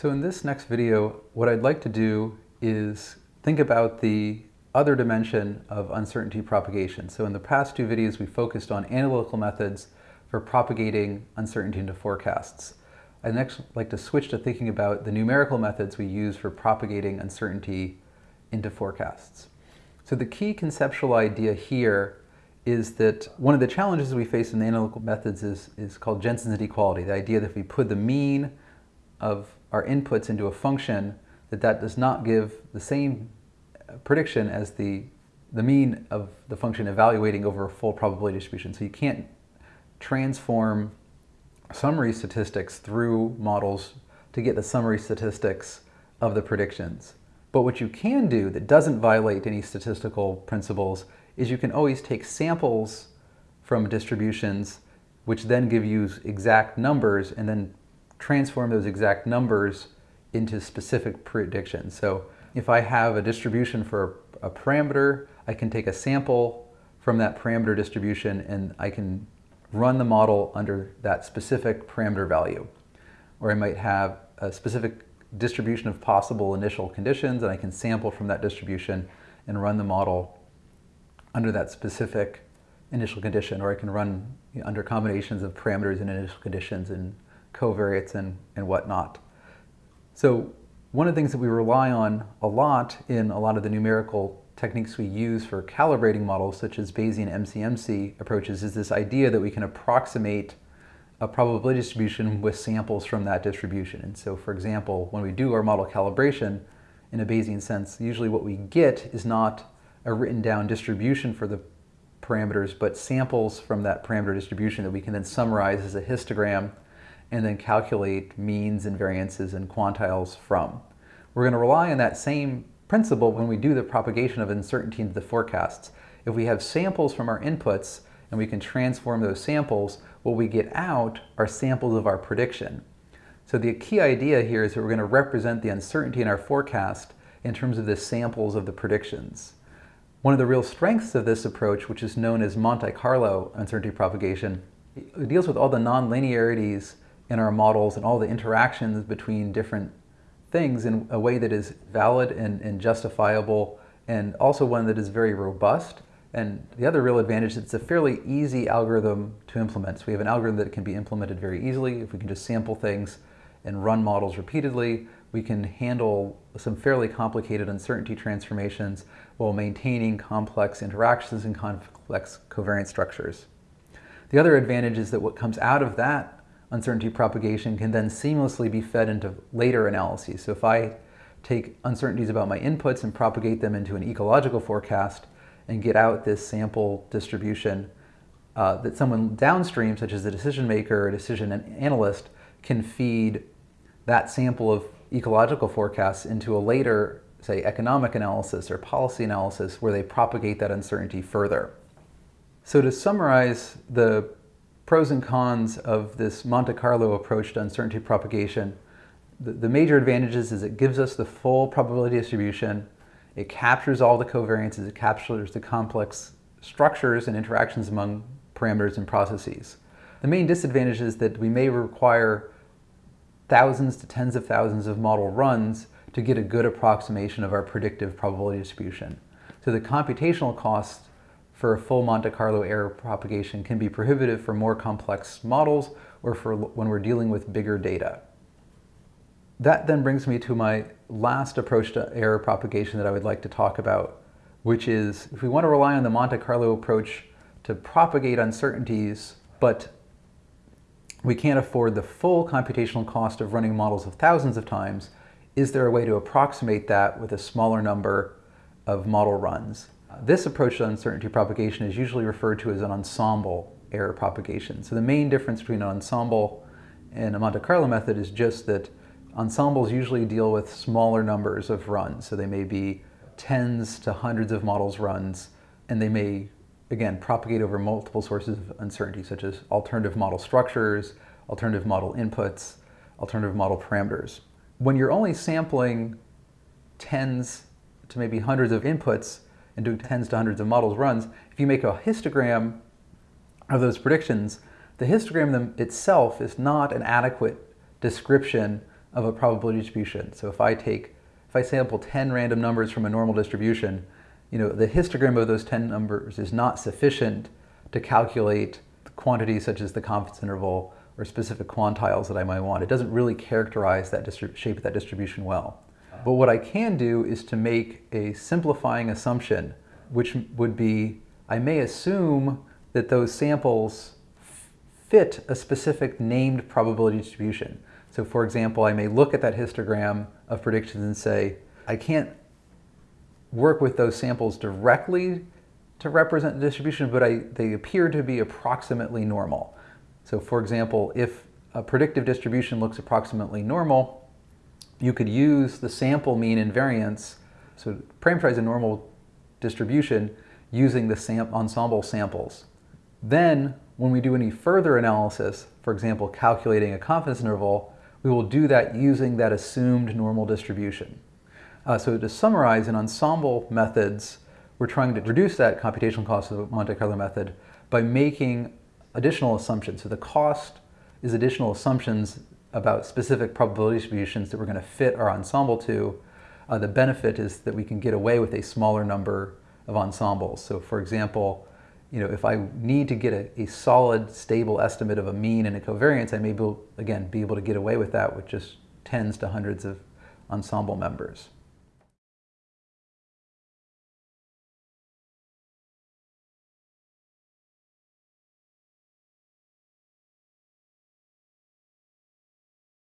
So in this next video, what I'd like to do is think about the other dimension of uncertainty propagation. So in the past two videos, we focused on analytical methods for propagating uncertainty into forecasts. I'd next like to switch to thinking about the numerical methods we use for propagating uncertainty into forecasts. So the key conceptual idea here is that one of the challenges we face in the analytical methods is, is called Jensen's inequality, the idea that if we put the mean of our inputs into a function, that that does not give the same prediction as the, the mean of the function evaluating over a full probability distribution. So you can't transform summary statistics through models to get the summary statistics of the predictions. But what you can do that doesn't violate any statistical principles is you can always take samples from distributions which then give you exact numbers and then transform those exact numbers into specific predictions. So if I have a distribution for a parameter, I can take a sample from that parameter distribution and I can run the model under that specific parameter value. Or I might have a specific distribution of possible initial conditions and I can sample from that distribution and run the model under that specific initial condition. Or I can run you know, under combinations of parameters and initial conditions and covariates and, and whatnot. So one of the things that we rely on a lot in a lot of the numerical techniques we use for calibrating models, such as Bayesian MCMC approaches, is this idea that we can approximate a probability distribution with samples from that distribution. And so, for example, when we do our model calibration in a Bayesian sense, usually what we get is not a written down distribution for the parameters, but samples from that parameter distribution that we can then summarize as a histogram and then calculate means and variances and quantiles from. We're going to rely on that same principle when we do the propagation of uncertainty into the forecasts. If we have samples from our inputs and we can transform those samples, what we get out are samples of our prediction. So the key idea here is that we're going to represent the uncertainty in our forecast in terms of the samples of the predictions. One of the real strengths of this approach, which is known as Monte Carlo uncertainty propagation, deals with all the nonlinearities in our models and all the interactions between different things in a way that is valid and, and justifiable and also one that is very robust. And the other real advantage is it's a fairly easy algorithm to implement. So we have an algorithm that can be implemented very easily. If we can just sample things and run models repeatedly, we can handle some fairly complicated uncertainty transformations while maintaining complex interactions and complex covariance structures. The other advantage is that what comes out of that uncertainty propagation can then seamlessly be fed into later analyses. So if I take uncertainties about my inputs and propagate them into an ecological forecast and get out this sample distribution uh, that someone downstream, such as a decision maker or decision analyst, can feed that sample of ecological forecasts into a later, say, economic analysis or policy analysis where they propagate that uncertainty further. So to summarize the pros and cons of this Monte Carlo approach to uncertainty propagation. The, the, major advantages is it gives us the full probability distribution, it captures all the covariances, it captures the complex structures and interactions among parameters and processes. The main disadvantage is that we may require thousands to tens of thousands of model runs to get a good approximation of our predictive probability distribution. So the computational cost for a full Monte Carlo error propagation can be prohibitive for more complex models or for when we're dealing with bigger data. That then brings me to my last approach to error propagation that I would like to talk about, which is if we want to rely on the Monte Carlo approach to propagate uncertainties, but we can't afford the full computational cost of running models of thousands of times, is there a way to approximate that with a smaller number of model runs? This approach to uncertainty propagation is usually referred to as an ensemble error propagation. So the main difference between an ensemble and a Monte Carlo method is just that ensembles usually deal with smaller numbers of runs. So they may be tens to hundreds of models runs, and they may, again, propagate over multiple sources of uncertainty, such as alternative model structures, alternative model inputs, alternative model parameters. When you're only sampling tens to maybe hundreds of inputs, and doing tens to hundreds of models runs, if you make a histogram of those predictions, the histogram itself is not an adequate description of a probability distribution. So if I take, if I sample 10 random numbers from a normal distribution, you know, the histogram of those 10 numbers is not sufficient to calculate quantities such as the confidence interval or specific quantiles that I might want. It doesn't really characterize that shape of that distribution well. But what I can do is to make a simplifying assumption, which would be, I may assume that those samples fit a specific named probability distribution. So for example, I may look at that histogram of predictions and say, I can't work with those samples directly to represent the distribution, but I, they appear to be approximately normal. So for example, if a predictive distribution looks approximately normal, you could use the sample mean and variance, so parameterize a normal distribution using the sam ensemble samples. Then, when we do any further analysis, for example, calculating a confidence interval, we will do that using that assumed normal distribution. Uh, so to summarize, in ensemble methods, we're trying to reduce that computational cost of the Monte Carlo method by making additional assumptions. So the cost is additional assumptions about specific probability distributions that we're going to fit our ensemble to. Uh, the benefit is that we can get away with a smaller number of ensembles. So for example, you know, if I need to get a, a solid, stable estimate of a mean and a covariance, I may, be, again, be able to get away with that with just tens to hundreds of ensemble members.